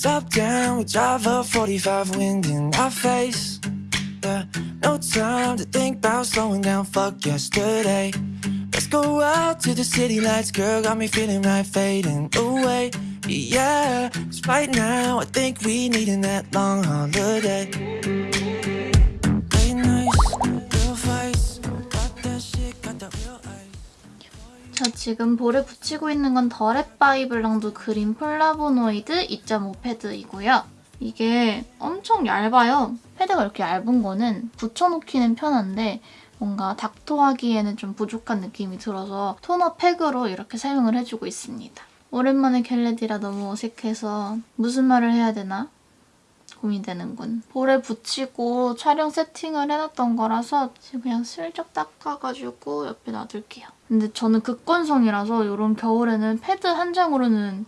Top down, we drive up 45 wind in our face. Yeah, no time to think about slowing down. Fuck yesterday. Let's go out to the city lights, girl. Got me feeling right, fading away. Yeah, 'cause right now I think we needin' that long holiday. 지금 볼에 붙이고 있는 건 더랩 바이 블랑두 green 플라보노이드 2.5 패드이고요. 이게 엄청 얇아요. 패드가 이렇게 얇은 거는 붙여놓기는 편한데 뭔가 닦토하기에는 좀 부족한 느낌이 들어서 토너 팩으로 이렇게 사용을 해주고 있습니다. 오랜만에 get ready라 너무 어색해서 무슨 말을 해야 되나 고민되는군. 볼에 붙이고 촬영 세팅을 해놨던 거라서 지금 그냥 슬쩍 닦아가지고 옆에 놔둘게요. 근데 저는 극건성이라서 이런 겨울에는 패드 한 장으로는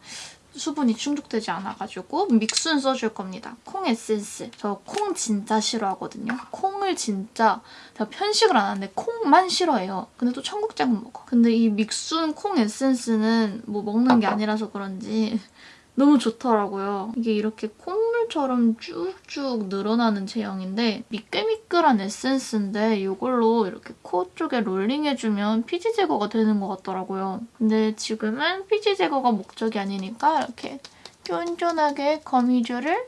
수분이 충족되지 않아가지고 믹순 써줄 겁니다. 콩 에센스. 저 콩 진짜 싫어하거든요. 콩을 진짜 제가 편식을 안 하는데 콩만 싫어해요. 근데 또 청국장은 먹어. 근데 이 믹순 콩 에센스는 뭐 먹는 게 아니라서 그런지 너무 좋더라고요. 이게 이렇게 콧물처럼 쭉쭉 늘어나는 제형인데 미끌미끌한 에센스인데 이걸로 이렇게 코 쪽에 롤링해주면 피지 제거가 되는 것 같더라고요. 근데 지금은 피지 제거가 목적이 아니니까 이렇게 쫀쫀하게 거미줄을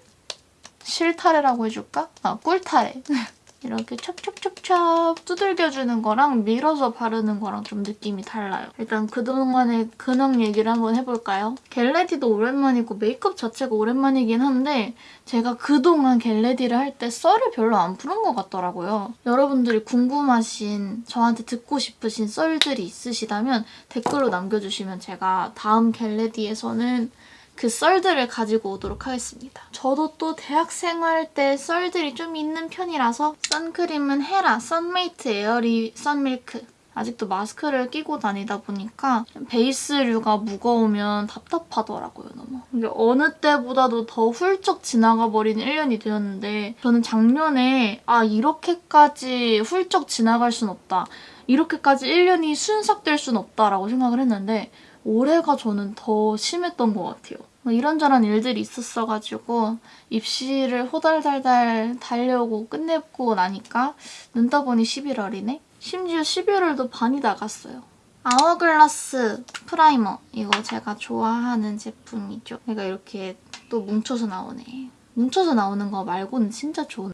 실타래라고 해줄까? 아, 꿀타래. 이렇게 찹찹찹찹 두들겨주는 거랑 밀어서 바르는 거랑 좀 느낌이 달라요. 일단 그동안의 근황 얘기를 한번 해볼까요? get ready도 오랜만이고 메이크업 자체가 오랜만이긴 한데 제가 그동안 get ready를 할 때 썰을 별로 안 푸는 것 같더라고요. 여러분들이 궁금하신 저한테 듣고 싶으신 썰들이 있으시다면 댓글로 남겨주시면 제가 다음 get ready에서는 그 썰들을 가지고 오도록 하겠습니다. 저도 또 대학생활 때 썰들이 좀 있는 편이라서 선크림은 헤라 선메이트 에어리 선밀크 아직도 마스크를 끼고 다니다 보니까 베이스류가 무거우면 답답하더라고요, 너무. 이게 어느 때보다도 더 훌쩍 지나가 버린 1년이 되었는데 저는 작년에 아 이렇게까지 훌쩍 지나갈 순 없다. 이렇게까지 1년이 순삭될 순 없다라고 생각을 했는데 올해가 저는 더 심했던 것 같아요. 뭐 이런저런 일들이 있었어가지고 입시를 호달달달 달려오고 끝내고 나니까 눈 떠보니 11월이네? 심지어 11월도 반이 나갔어요. 아워글라스 프라이머 이거 제가 좋아하는 제품이죠. 그러니까 이렇게 또 뭉쳐서 나오네. 뭉쳐서 나오는 거 말고는 진짜 좋은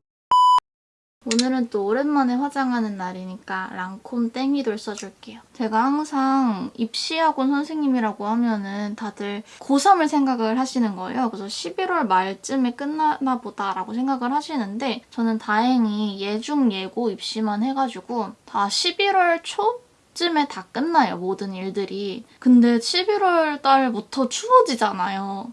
오늘은 또 오랜만에 화장하는 날이니까 랑콤 땡이돌 써줄게요. 제가 항상 입시학원 선생님이라고 하면은 다들 고3을 생각을 하시는 거예요. 그래서 11월 말쯤에 끝나나 보다라고 생각을 하시는데 저는 다행히 예중, 예고 입시만 해가지고 다 11월 초? 쯤에 다 끝나요, 모든 일들이. 근데 11월 달부터 추워지잖아요.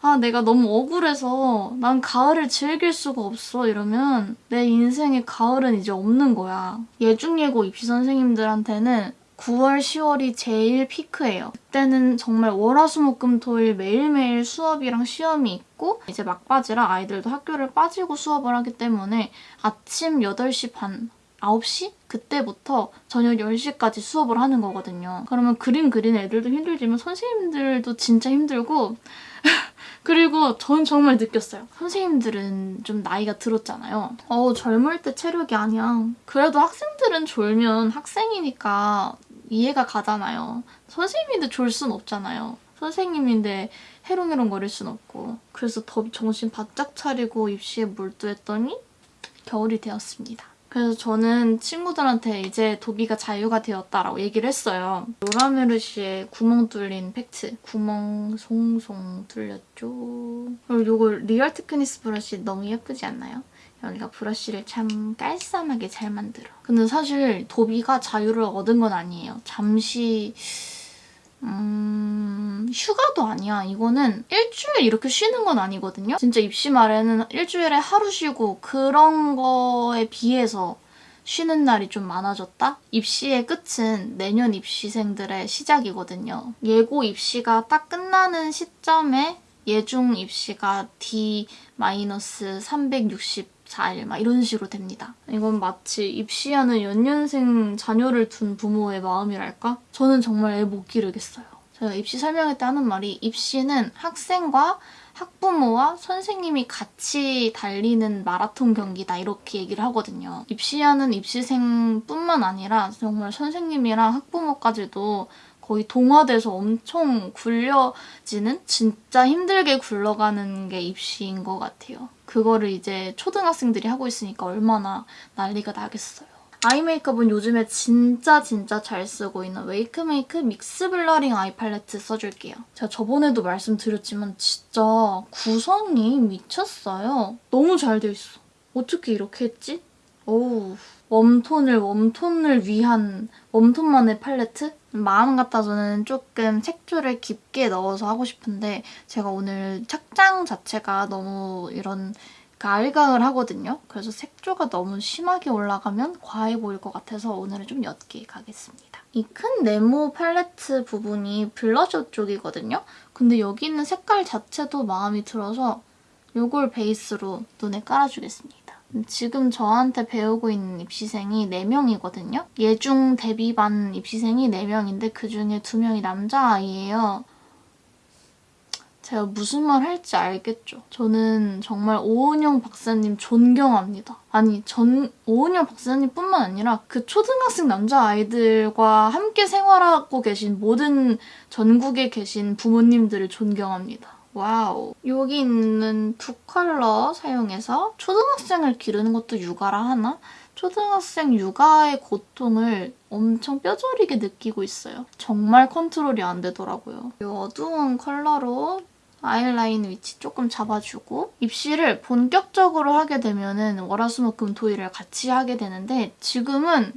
아, 내가 너무 억울해서 난 가을을 즐길 수가 없어 이러면 내 인생에 가을은 이제 없는 거야. 예중예고 입시 선생님들한테는 9월, 10월이 제일 피크예요. 그때는 정말 월화수목금토일 매일매일 수업이랑 시험이 있고 이제 막바지라 아이들도 학교를 빠지고 수업을 하기 때문에 아침 8시 반, 9시? 그때부터 저녁 10시까지 수업을 하는 거거든요. 그러면 그림 그리는 애들도 힘들지만 선생님들도 진짜 힘들고 그리고 전 정말 느꼈어요. 선생님들은 좀 나이가 들었잖아요. 어 젊을 때 체력이 아니야. 그래도 학생들은 졸면 학생이니까 이해가 가잖아요. 선생님인데 졸 순 없잖아요. 선생님인데 해롱해롱 거릴 순 없고 그래서 더 정신 바짝 차리고 입시에 몰두했더니 겨울이 되었습니다. 그래서 저는 친구들한테 이제 도비가 자유가 되었다라고 얘기를 했어요. 로라메르시의 구멍 뚫린 팩트. 구멍 송송 뚫렸죠. 그리고 이거 리얼 테크닉스 브러쉬 너무 예쁘지 않나요? 여기가 브러쉬를 참 깔쌈하게 잘 만들어. 근데 사실 도비가 자유를 얻은 건 아니에요. 잠시 음... 휴가도 아니야. 이거는 일주일 이렇게 쉬는 건 아니거든요. 진짜 입시 말에는 일주일에 하루 쉬고 그런 거에 비해서 쉬는 날이 좀 많아졌다? 입시의 끝은 내년 입시생들의 시작이거든요. 예고 입시가 딱 끝나는 시점에 예중 입시가 D-360 4일 막 이런 식으로 됩니다. 이건 마치 입시하는 연년생 자녀를 둔 부모의 마음이랄까? 저는 정말 애 못 기르겠어요. 제가 입시 설명회 때 하는 말이 입시는 학생과 학부모와 선생님이 같이 달리는 마라톤 경기다 이렇게 얘기를 하거든요. 입시하는 입시생뿐만 아니라 정말 선생님이랑 학부모까지도 거의 동화돼서 엄청 굴려지는 진짜 힘들게 굴러가는 게 입시인 것 같아요. 그거를 이제 초등학생들이 하고 있으니까 얼마나 난리가 나겠어요. 아이 메이크업은 요즘에 진짜 진짜 잘 쓰고 있는 웨이크메이크 믹스 블러링 아이 팔레트 써줄게요. 제가 저번에도 말씀드렸지만 진짜 구성이 미쳤어요. 너무 잘 돼 있어. 어떻게 이렇게 했지? 어우 웜톤을 웜톤을 위한 웜톤만의 팔레트? 마음 같아서는 조금 색조를 깊게 넣어서 하고 싶은데 제가 오늘 착장 자체가 너무 이런 가을가을 하거든요. 그래서 색조가 너무 심하게 올라가면 과해 보일 것 같아서 오늘은 좀 옅게 가겠습니다. 이 큰 네모 팔레트 부분이 블러셔 쪽이거든요. 근데 여기 있는 색깔 자체도 마음이 들어서 이걸 베이스로 눈에 깔아주겠습니다. 지금 저한테 배우고 있는 입시생이 4명이거든요. 예중 데뷔반 입시생이 4명인데 그중에 2명이 남자아이예요. 제가 무슨 말 할지 알겠죠? 저는 정말 오은영 박사님 존경합니다. 아니 전 오은영 박사님 뿐만 아니라 그 초등학생 남자아이들과 함께 생활하고 계신 모든 전국에 계신 부모님들을 존경합니다. wow. 여기 있는 두 컬러 사용해서 초등학생을 기르는 것도 육아라 하나? 초등학생 육아의 고통을 엄청 뼈저리게 느끼고 있어요. 정말 컨트롤이 안 되더라고요. 이 어두운 컬러로 아이라인 위치 조금 잡아주고 입시를 본격적으로 하게 되면 은 월화수목금 토일을 같이 하게 되는데 지금은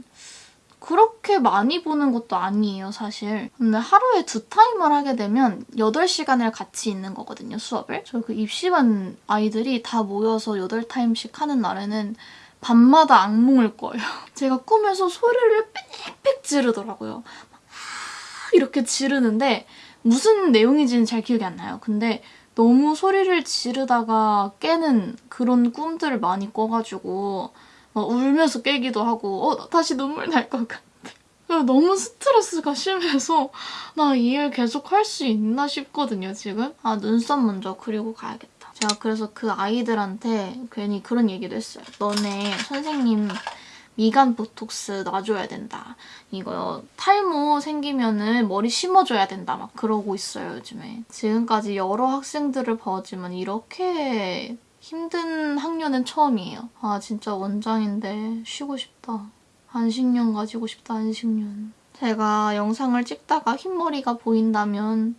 그렇게 많이 보는 것도 아니에요, 사실. 근데 하루에 두 타임을 하게 되면 8시간을 같이 있는 거거든요, 수업을. 저 그 입시반 아이들이 다 모여서 8타임씩 하는 날에는 밤마다 악몽을 꿔요. 제가 꿈에서 소리를 빽빽 지르더라고요. 이렇게 지르는데 무슨 내용인지는 잘 기억이 안 나요. 근데 너무 소리를 지르다가 깨는 그런 꿈들을 많이 꿔가지고 울면서 깨기도 하고 어 다시 눈물 날 것 같아. 너무 스트레스가 심해서 나 이 일 계속 할 수 있나 싶거든요, 지금. 아, 눈썹 먼저 그리고 가야겠다. 제가 그래서 그 아이들한테 괜히 그런 얘기도 했어요. 너네 선생님 미간 보톡스 놔줘야 된다. 이거 탈모 생기면은 머리 심어줘야 된다. 막 그러고 있어요, 요즘에. 지금까지 여러 학생들을 봐왔지만 이렇게 힘든 학년은 처음이에요. 아, 진짜 원장인데 쉬고 싶다. 안식년 가지고 싶다, 안식년. 제가 영상을 찍다가 흰머리가 보인다면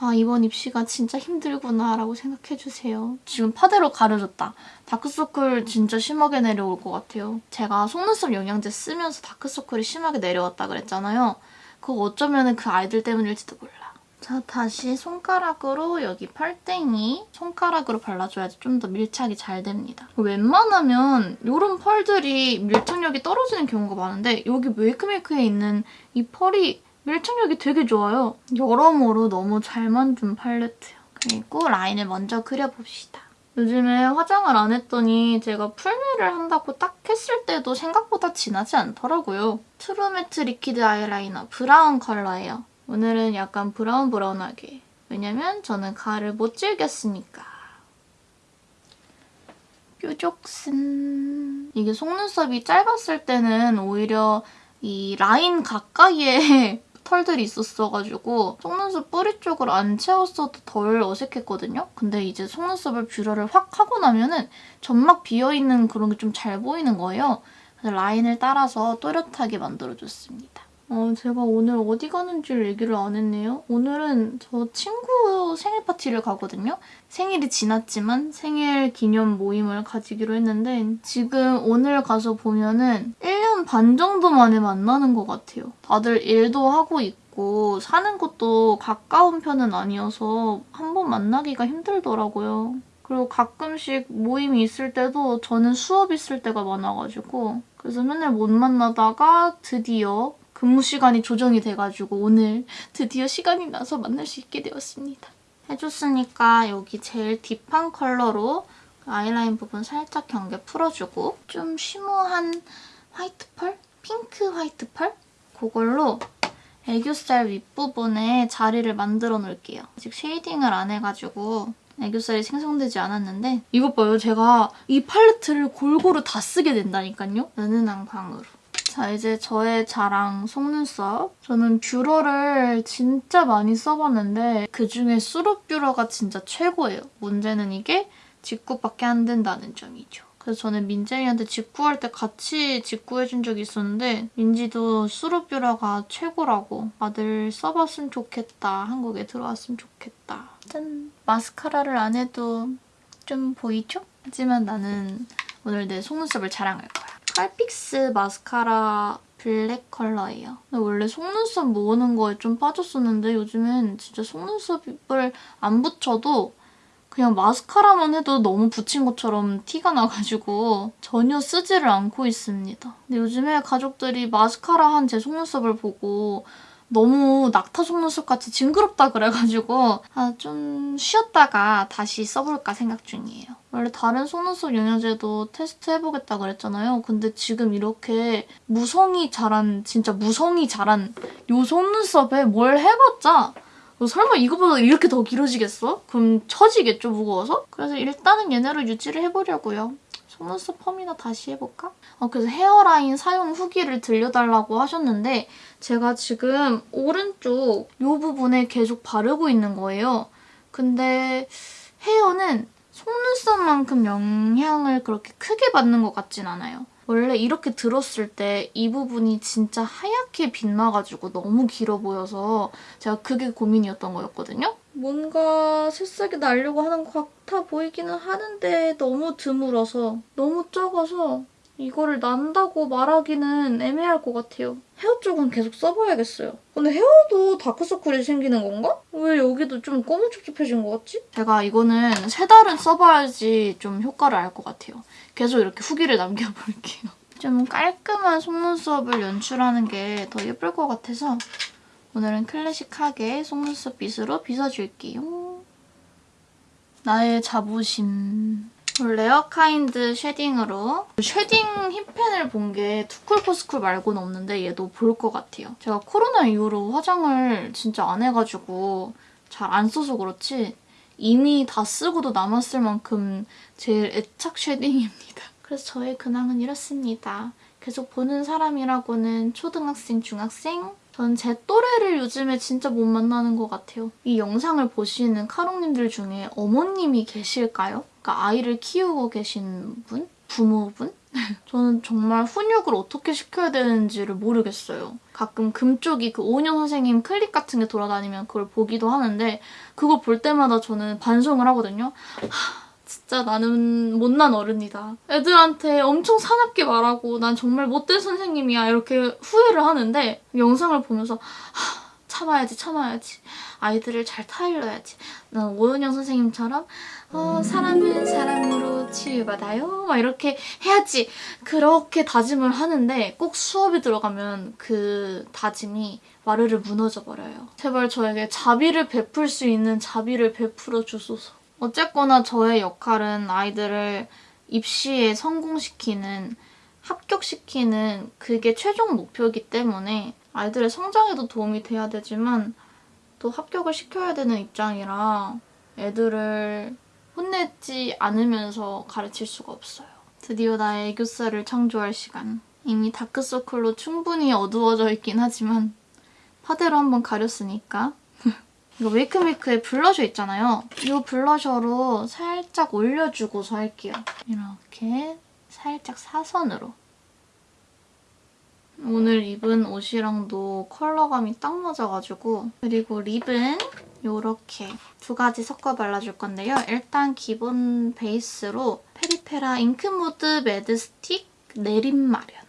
아 이번 입시가 진짜 힘들구나 라고 생각해주세요. 지금 파데로 가려졌다. 다크서클 진짜 심하게 내려올 것 같아요. 제가 속눈썹 영양제 쓰면서 다크서클이 심하게 내려왔다 그랬잖아요. 그거 어쩌면 그 아이들 때문일지도 몰라. 자, 다시 손가락으로 여기 펄땡이 손가락으로 발라줘야지 좀 더 밀착이 잘 됩니다. 웬만하면 이런 펄들이 밀착력이 떨어지는 경우가 많은데 여기 웨이크메이크에 있는 이 펄이 밀착력이 되게 좋아요. 여러모로 너무 잘 만든 팔레트예요. 그리고 라인을 먼저 그려봅시다. 요즘에 화장을 안 했더니 제가 풀메를 한다고 딱 했을 때도 생각보다 진하지 않더라고요. 트루매트 liquid 아이라이너 브라운 컬러예요. 오늘은 약간 브라운 브라운하게. 왜냐면 저는 가을을 못 즐겼으니까. 뾰족슨. 이게 속눈썹이 짧았을 때는 오히려 이 라인 가까이에 털들이 있었어가지고 속눈썹 뿌리 쪽을 안 채웠어도 덜 어색했거든요? 근데 이제 속눈썹을 뷰러를 확 하고 나면은 점막 비어있는 그런 게 좀 잘 보이는 거예요. 그래서 라인을 따라서 또렷하게 만들어줬습니다. 어, 제가 오늘 어디 가는지를 얘기를 안 했네요. 오늘은 저 친구 생일 파티를 가거든요. 생일이 지났지만 생일 기념 모임을 가지기로 했는데 지금 오늘 가서 보면은 1년 반 정도 만에 만나는 것 같아요. 다들 일도 하고 있고 사는 곳도 가까운 편은 아니어서 한 번 만나기가 힘들더라고요. 그리고 가끔씩 모임이 있을 때도 저는 수업 있을 때가 많아가지고 그래서 맨날 못 만나다가 드디어 근무 시간이 조정이 돼가지고 오늘 드디어 시간이 나서 만날 수 있게 되었습니다. 해줬으니까 여기 제일 deep한 컬러로 아이라인 부분 살짝 경계 풀어주고 좀 shimmer한 화이트 펄? 핑크 화이트 펄? 그걸로 애교살 윗부분에 자리를 만들어 놓을게요. 아직 shading을 안 해가지고 애교살이 생성되지 않았는데 이것 봐요. 제가 이 팔레트를 골고루 다 쓰게 된다니까요. 은은한 광으로. 자 이제 저의 자랑 속눈썹. 저는 뷰러를 진짜 많이 써봤는데 그중에 수룹 뷰러가 진짜 최고예요. 문제는 이게 직구밖에 안 된다는 점이죠. 그래서 저는 민재이한테 직구할 때 같이 직구해준 적이 있었는데 민지도 수룹 뷰러가 최고라고 아들 써봤으면 좋겠다. 한국에 들어왔으면 좋겠다. 짠! 마스카라를 안 해도 좀 보이죠? 하지만 나는 오늘 내 속눈썹을 자랑할 거야. 칼픽스 마스카라 블랙 컬러예요. 원래 속눈썹 모으는 거에 좀 빠졌었는데 요즘엔 진짜 속눈썹을 안 붙여도 그냥 마스카라만 해도 너무 붙인 것처럼 티가 나가지고 전혀 쓰지를 않고 있습니다. 근데 요즘에 가족들이 마스카라 한 제 속눈썹을 보고 너무 낙타 속눈썹 같이 징그럽다 그래가지고 아, 좀 쉬었다가 다시 써볼까 생각 중이에요. 원래 다른 속눈썹 영양제도 테스트 해보겠다 그랬잖아요. 근데 지금 이렇게 무성히 자란 진짜 무성히 자란 요 속눈썹에 뭘 해봤자 너 설마 이거보다 이렇게 더 길어지겠어? 그럼 처지겠죠, 무거워서? 그래서 일단은 얘네로 유지를 해보려고요. 속눈썹 펌이나 다시 해볼까? 어, 그래서 헤어라인 사용 후기를 들려달라고 하셨는데 제가 지금 오른쪽 이 부분에 계속 바르고 있는 거예요. 근데 헤어는 속눈썹만큼 영향을 그렇게 크게 받는 것 같진 않아요. 원래 이렇게 들었을 때 이 부분이 진짜 하얗게 빛나가지고 너무 길어 보여서 제가 그게 고민이었던 거였거든요. 뭔가 새싹이 나려고 하는 것 같아 보이기는 하는데 너무 드물어서 너무 적어서 이거를 난다고 말하기는 애매할 것 같아요. 헤어 쪽은 계속 써봐야겠어요. 근데 헤어도 다크서클이 생기는 건가? 왜 여기도 좀 꼬무촉촉해진 것 같지? 제가 이거는 세 달은 써봐야지 좀 효과를 알 것 같아요. 계속 이렇게 후기를 남겨볼게요. 좀 깔끔한 속눈썹을 연출하는 게 더 예쁠 것 같아서 오늘은 클래식하게 속눈썹 빗으로 빗어줄게요. 나의 자부심. 레어카인드 shading으로 shading hit pan을 본 게 투쿨포스쿨 말고는 없는데 얘도 볼 것 같아요. 제가 코로나 이후로 화장을 진짜 안 해가지고 잘 안 써서 그렇지 이미 다 쓰고도 남았을 만큼 제일 애착 shading입니다. 그래서 저의 근황은 이렇습니다. 계속 보는 사람이라고는 초등학생, 중학생, 전 제 또래를 요즘에 진짜 못 만나는 것 같아요. 이 영상을 보시는 카롱님들 중에 어머님이 계실까요? 그러니까 아이를 키우고 계신 분? 부모분? 저는 정말 훈육을 어떻게 시켜야 되는지를 모르겠어요. 가끔 금쪽이 그 오은영 선생님 클립 같은 게 돌아다니면 그걸 보기도 하는데 그거 볼 때마다 저는 반성을 하거든요. 하, 진짜 나는 못난 어른이다. 애들한테 엄청 사납게 말하고 난 정말 못된 선생님이야. 이렇게 후회를 하는데 영상을 보면서 하, 참아야지 참아야지. 아이들을 잘 타일러야지. 난 오은영 선생님처럼 어, 사람은 사람으로 치유받아요. 막 이렇게 해야지. 그렇게 다짐을 하는데 꼭 수업에 들어가면 그 다짐이 와르르 무너져 버려요. 제발 저에게 자비를 베풀 수 있는 자비를 베풀어 주소서 어쨌거나 저의 역할은 아이들을 입시에 성공시키는 합격시키는 그게 최종 목표이기 때문에 아이들의 성장에도 도움이 돼야 되지만 또 합격을 시켜야 되는 입장이라 애들을 혼내지 않으면서 가르칠 수가 없어요. 드디어 나의 애교살을 창조할 시간. 이미 다크서클로 충분히 어두워져 있긴 하지만 파데로 한번 가렸으니까 이거 웨이크메이크에 블러셔 있잖아요. 이 블러셔로 살짝 올려주고서 할게요. 이렇게 살짝 사선으로. 오늘 입은 옷이랑도 컬러감이 딱 맞아가지고 그리고 립은 이렇게 두 가지 섞어 발라줄 건데요. 일단 기본 베이스로 페리페라 Ink Mood Matte Stick 내림 마련.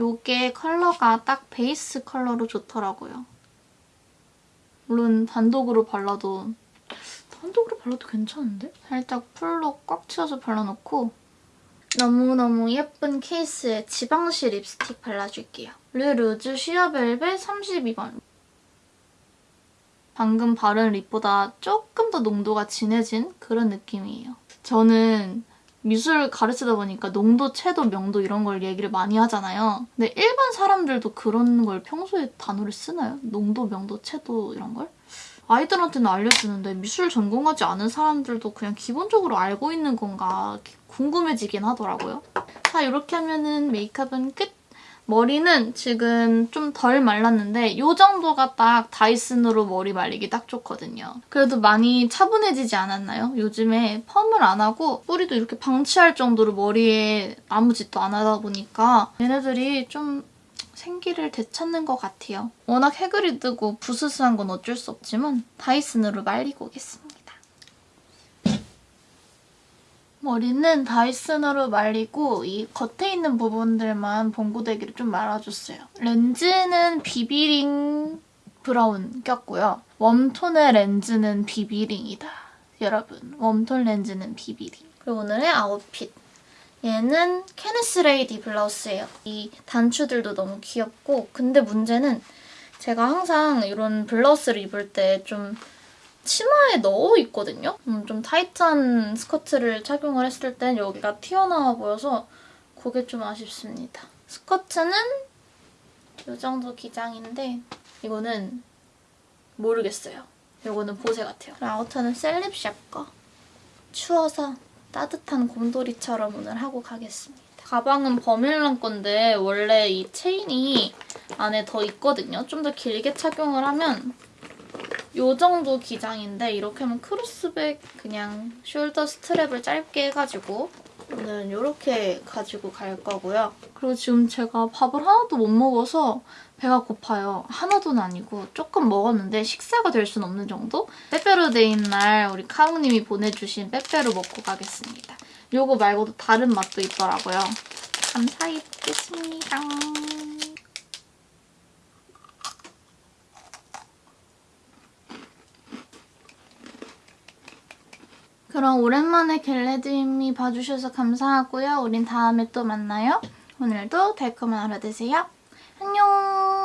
이게 컬러가 딱 베이스 컬러로 좋더라고요. 물론 단독으로 발라도 단독으로 발라도 괜찮은데? 살짝 full로 꽉 채워서 발라놓고 너무너무 예쁜 케이스에 지방시 립스틱 발라줄게요. 르루즈 쉬어벨벳 32번. 방금 바른 립보다 조금 더 농도가 진해진 그런 느낌이에요. 저는 미술 가르치다 보니까 농도, 채도, 명도 이런 걸 얘기를 많이 하잖아요. 근데 일반 사람들도 그런 걸 평소에 단어를 쓰나요? 농도, 명도, 채도 이런 걸? 아이들한테는 알려주는데 미술 전공하지 않은 사람들도 그냥 기본적으로 알고 있는 건가 궁금해지긴 하더라고요. 자, 이렇게 하면은 메이크업은 끝! 머리는 지금 좀 덜 말랐는데 이 정도가 딱 다이슨으로 머리 말리기 딱 좋거든요. 그래도 많이 차분해지지 않았나요? 요즘에 펌을 안 하고 뿌리도 이렇게 방치할 정도로 머리에 아무 짓도 안 하다 보니까 얘네들이 좀 생기를 되찾는 것 같아요. 워낙 뜨고 부스스한 건 어쩔 수 없지만 다이슨으로 말리고 오겠습니다. 머리는 Dyson으로 말리고 이 겉에 있는 부분들만 봉고데기를 좀 말아줬어요. 렌즈는 비비링 브라운 꼈고요. warm tone의 렌즈는 비비링이다. 여러분, warm tone 렌즈는 비비링. 그리고 오늘의 아웃핏. 얘는 케네스 레이디 블라우스예요. 이 단추들도 너무 귀엽고 근데 문제는 제가 항상 이런 블라우스를 입을 때 좀 치마에 넣어 있거든요. 음, 좀 타이트한 스커트를 착용을 했을 땐 여기가 튀어나와 보여서 그게 좀 아쉽습니다. 스커트는 이 정도 기장인데 이거는 모르겠어요. 이거는 보세 같아요. 아우터는 셀립샵 거. 추워서 따뜻한 곰돌이처럼 오늘 하고 가겠습니다. 가방은 버밀란 건데 원래 이 체인이 안에 더 있거든요. 좀 더 길게 착용을 하면 요 정도 기장인데 이렇게 하면 cross bag 그냥 shoulder strap을 짧게 해가지고 오늘은 이렇게 가지고 갈 거고요. 그리고 지금 제가 밥을 하나도 못 먹어서 배가 고파요. 하나도는 아니고 조금 먹었는데 식사가 될 수는 없는 정도? 빼빼로데이인 날 우리 카웅님이 보내주신 빼빼로 먹고 가겠습니다. 요거 말고도 다른 맛도 있더라고요. 감사히 먹겠습니다. 그럼 오랜만에 겟레드미 봐주셔서 감사하고요. 우린 다음에 또 만나요. 오늘도 달콤한 하루 되세요. 안녕!